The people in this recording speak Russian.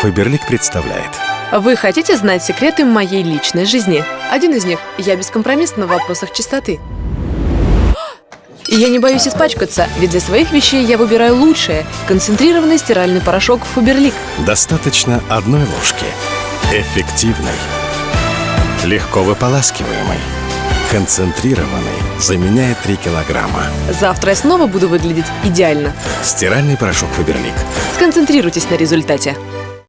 Фаберлик представляет Вы хотите знать секреты моей личной жизни? Один из них – я бескомпромиссна в вопросах чистоты. И я не боюсь испачкаться, ведь для своих вещей я выбираю лучшее – концентрированный стиральный порошок Фаберлик. Достаточно одной ложки Эффективный. Легко выполаскиваемый. Концентрированный Заменяет 3 килограмма Завтра я снова буду выглядеть идеально. Стиральный порошок Фаберлик Сконцентрируйтесь на результате.